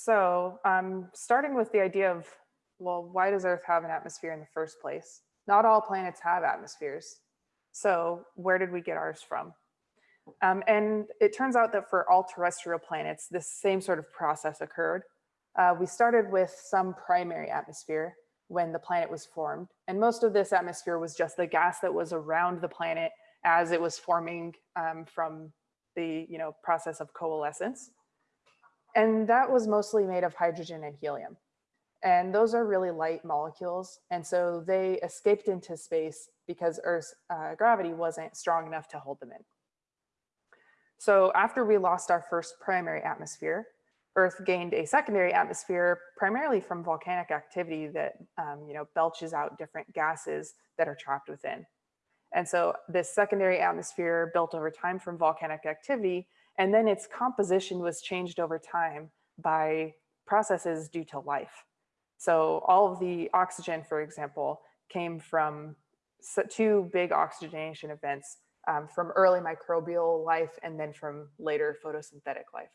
So um, starting with the idea of, well, why does Earth have an atmosphere in the first place? Not all planets have atmospheres. So where did we get ours from? Um, and it turns out that for all terrestrial planets, this same sort of process occurred. Uh, we started with some primary atmosphere when the planet was formed. And most of this atmosphere was just the gas that was around the planet as it was forming um, from the you know, process of coalescence. And that was mostly made of hydrogen and helium. And those are really light molecules. And so they escaped into space because Earth's uh, gravity wasn't strong enough to hold them in. So after we lost our first primary atmosphere, Earth gained a secondary atmosphere primarily from volcanic activity that um, you know, belches out different gases that are trapped within. And so this secondary atmosphere built over time from volcanic activity and then its composition was changed over time by processes due to life. So all of the oxygen, for example, came from two big oxygenation events um, from early microbial life and then from later photosynthetic life.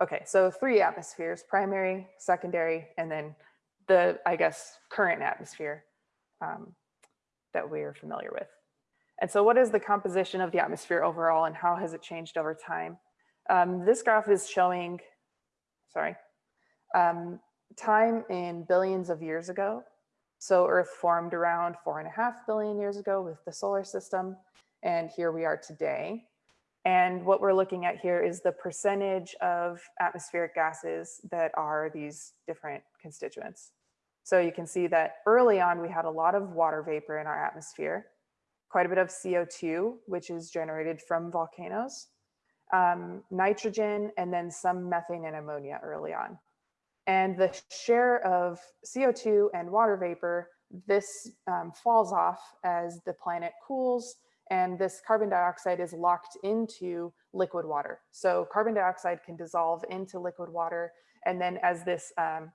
Okay, so three atmospheres, primary, secondary, and then the, I guess, current atmosphere um, that we are familiar with. And so what is the composition of the atmosphere overall and how has it changed over time? Um, this graph is showing, sorry, um, time in billions of years ago. So Earth formed around four and a half billion years ago with the solar system. And here we are today. And what we're looking at here is the percentage of atmospheric gases that are these different constituents. So you can see that early on, we had a lot of water vapor in our atmosphere quite a bit of CO2, which is generated from volcanoes, um, nitrogen, and then some methane and ammonia early on. And the share of CO2 and water vapor, this um, falls off as the planet cools and this carbon dioxide is locked into liquid water. So carbon dioxide can dissolve into liquid water. And then as this, um,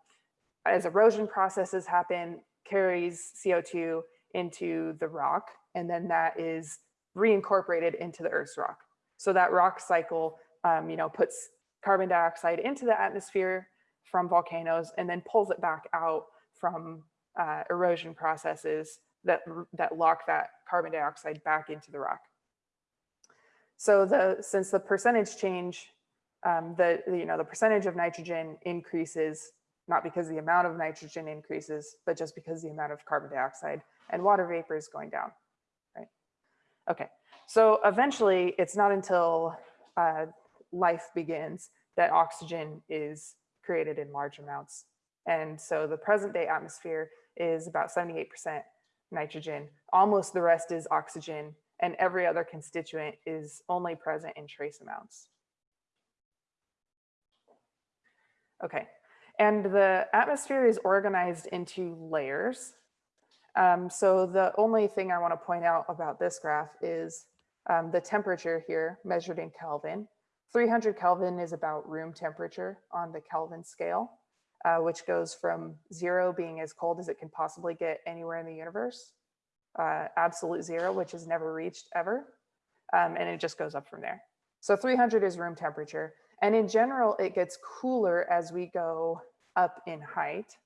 as erosion processes happen, carries CO2 into the rock and then that is reincorporated into the Earth's rock. So that rock cycle, um, you know, puts carbon dioxide into the atmosphere from volcanoes and then pulls it back out from uh, erosion processes that, that lock that carbon dioxide back into the rock. So the, since the percentage change, um, the, you know, the percentage of nitrogen increases, not because the amount of nitrogen increases, but just because the amount of carbon dioxide and water vapor is going down. Okay, so eventually it's not until uh, life begins that oxygen is created in large amounts. And so the present day atmosphere is about 78% nitrogen, almost the rest is oxygen, and every other constituent is only present in trace amounts. Okay, and the atmosphere is organized into layers. Um, so the only thing I want to point out about this graph is um, the temperature here measured in Kelvin. 300 Kelvin is about room temperature on the Kelvin scale, uh, which goes from zero being as cold as it can possibly get anywhere in the universe, uh, absolute zero, which is never reached ever, um, and it just goes up from there. So 300 is room temperature. And in general, it gets cooler as we go up in height.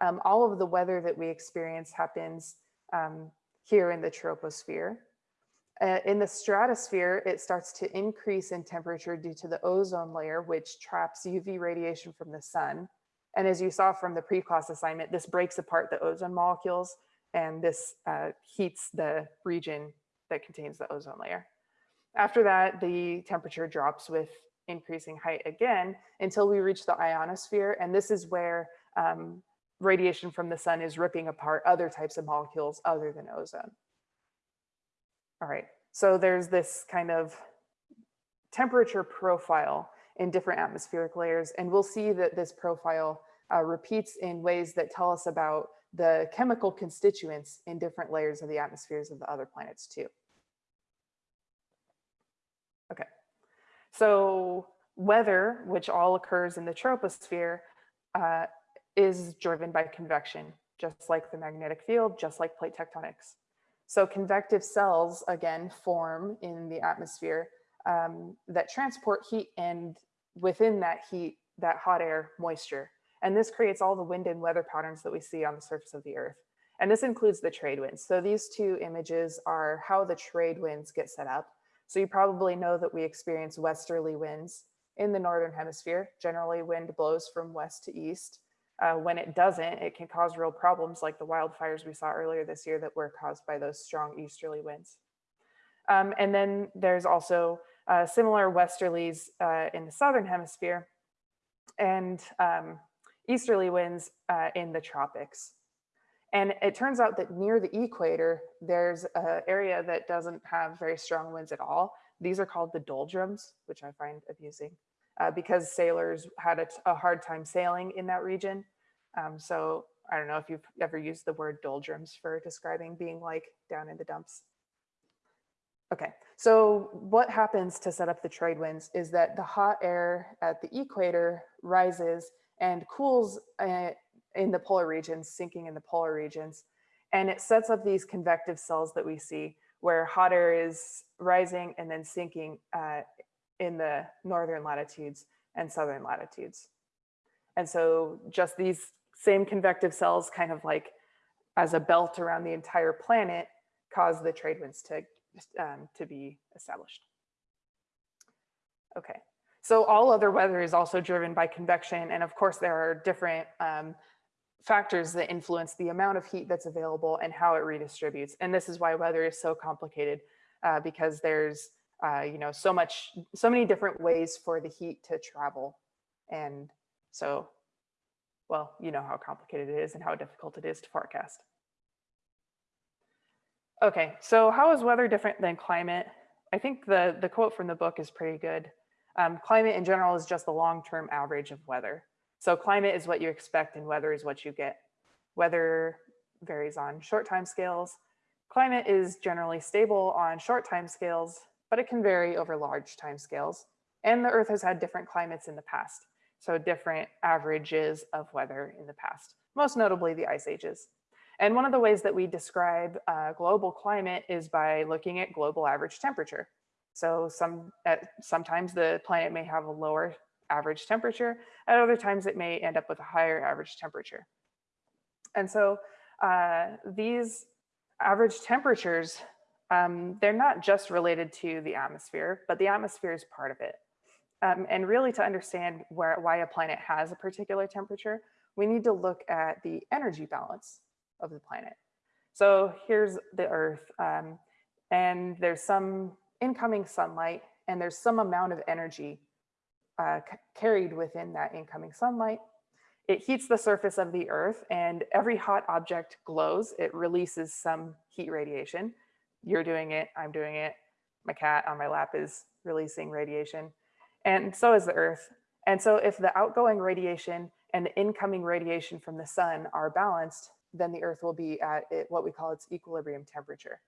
Um, all of the weather that we experience happens um, here in the troposphere. Uh, in the stratosphere, it starts to increase in temperature due to the ozone layer, which traps UV radiation from the sun. And as you saw from the pre-class assignment, this breaks apart the ozone molecules and this uh, heats the region that contains the ozone layer. After that, the temperature drops with increasing height again until we reach the ionosphere. And this is where um, radiation from the sun is ripping apart other types of molecules other than ozone. All right, so there's this kind of temperature profile in different atmospheric layers, and we'll see that this profile uh, repeats in ways that tell us about the chemical constituents in different layers of the atmospheres of the other planets too. Okay, so weather, which all occurs in the troposphere, uh, is driven by convection, just like the magnetic field, just like plate tectonics. So convective cells, again, form in the atmosphere um, that transport heat and within that heat, that hot air moisture. And this creates all the wind and weather patterns that we see on the surface of the earth. And this includes the trade winds. So these two images are how the trade winds get set up. So you probably know that we experience westerly winds in the Northern hemisphere. Generally wind blows from west to east. Uh, when it doesn't, it can cause real problems like the wildfires we saw earlier this year that were caused by those strong easterly winds. Um, and then there's also uh, similar westerlies uh, in the Southern hemisphere and um, easterly winds uh, in the tropics. And it turns out that near the equator, there's an area that doesn't have very strong winds at all. These are called the doldrums, which I find amusing uh, because sailors had a, hard time sailing in that region. Um, so I don't know if you've ever used the word doldrums for describing being like down in the dumps. Okay, so what happens to set up the trade winds is that the hot air at the equator rises and cools uh, in the polar regions, sinking in the polar regions. And it sets up these convective cells that we see where hot air is rising and then sinking uh, in the northern latitudes and southern latitudes. And so just these same convective cells kind of like as a belt around the entire planet cause the trade winds to, um, to be established. Okay, so all other weather is also driven by convection. And of course, there are different um, factors that influence the amount of heat that's available and how it redistributes. And this is why weather is so complicated uh, because there's uh, you know, so much, so many different ways for the heat to travel. And so, well, you know how complicated it is and how difficult it is to forecast. Okay, so how is weather different than climate? I think the, the quote from the book is pretty good. Um, climate in general is just the long-term average of weather. So climate is what you expect and weather is what you get. Weather varies on short time scales. Climate is generally stable on short time scales but it can vary over large timescales. And the Earth has had different climates in the past, so different averages of weather in the past, most notably the ice ages. And one of the ways that we describe uh, global climate is by looking at global average temperature. So some, at, sometimes the planet may have a lower average temperature, at other times it may end up with a higher average temperature. And so uh, these average temperatures um, they're not just related to the atmosphere, but the atmosphere is part of it. Um, and really to understand where, why a planet has a particular temperature, we need to look at the energy balance of the planet. So here's the Earth, um, and there's some incoming sunlight, and there's some amount of energy uh, carried within that incoming sunlight. It heats the surface of the Earth, and every hot object glows. It releases some heat radiation you're doing it, I'm doing it, my cat on my lap is releasing radiation, and so is the earth. And so if the outgoing radiation and the incoming radiation from the sun are balanced, then the earth will be at it, what we call its equilibrium temperature.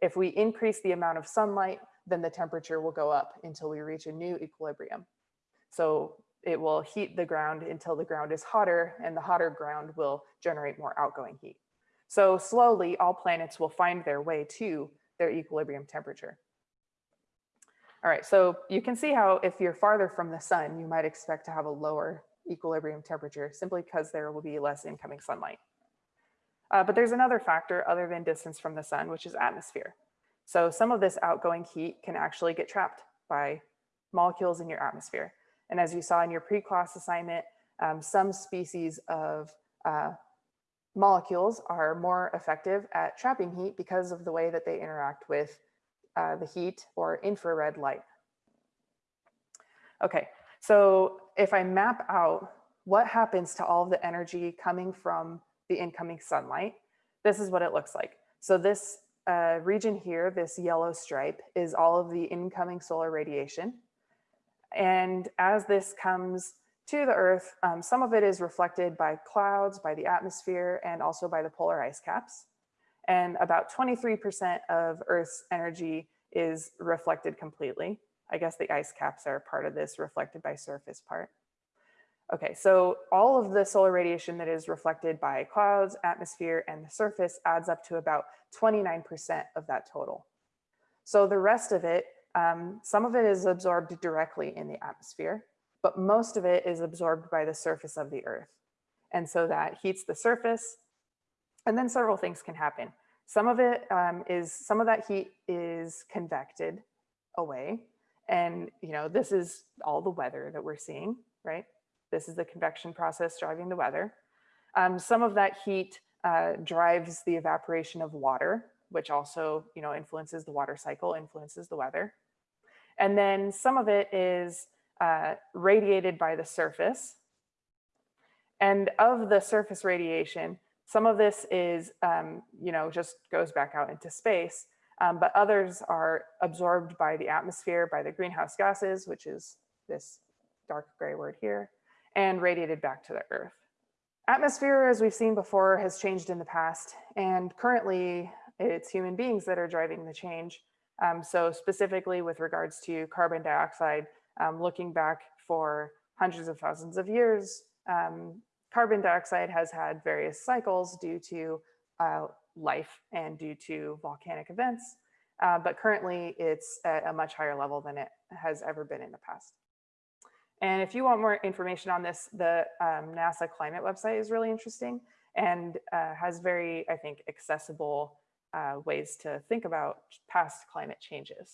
If we increase the amount of sunlight, then the temperature will go up until we reach a new equilibrium. So it will heat the ground until the ground is hotter and the hotter ground will generate more outgoing heat. So slowly all planets will find their way to their equilibrium temperature. All right, so you can see how if you're farther from the sun, you might expect to have a lower equilibrium temperature simply because there will be less incoming sunlight. Uh, but there's another factor other than distance from the sun, which is atmosphere. So some of this outgoing heat can actually get trapped by molecules in your atmosphere. And as you saw in your pre-class assignment, um, some species of uh, molecules are more effective at trapping heat because of the way that they interact with uh, the heat or infrared light. Okay, so if I map out what happens to all of the energy coming from the incoming sunlight, this is what it looks like. So this uh, region here, this yellow stripe, is all of the incoming solar radiation. And as this comes to the Earth. Um, some of it is reflected by clouds, by the atmosphere, and also by the polar ice caps. And about 23% of Earth's energy is reflected completely. I guess the ice caps are part of this reflected by surface part. Okay, so all of the solar radiation that is reflected by clouds, atmosphere, and the surface adds up to about 29% of that total. So the rest of it, um, some of it is absorbed directly in the atmosphere, but most of it is absorbed by the surface of the earth. And so that heats the surface. And then several things can happen. Some of it um, is, some of that heat is convected away. And, you know, this is all the weather that we're seeing, right? This is the convection process driving the weather. Um, some of that heat uh, drives the evaporation of water, which also, you know, influences the water cycle, influences the weather. And then some of it is uh, radiated by the surface. And of the surface radiation, some of this is, um, you know, just goes back out into space, um, but others are absorbed by the atmosphere, by the greenhouse gases, which is this dark gray word here, and radiated back to the earth. Atmosphere, as we've seen before, has changed in the past, and currently it's human beings that are driving the change. Um, so specifically with regards to carbon dioxide, um, looking back for hundreds of thousands of years, um, carbon dioxide has had various cycles due to uh, life and due to volcanic events, uh, but currently it's at a much higher level than it has ever been in the past. And if you want more information on this, the um, NASA climate website is really interesting and uh, has very, I think, accessible uh, ways to think about past climate changes.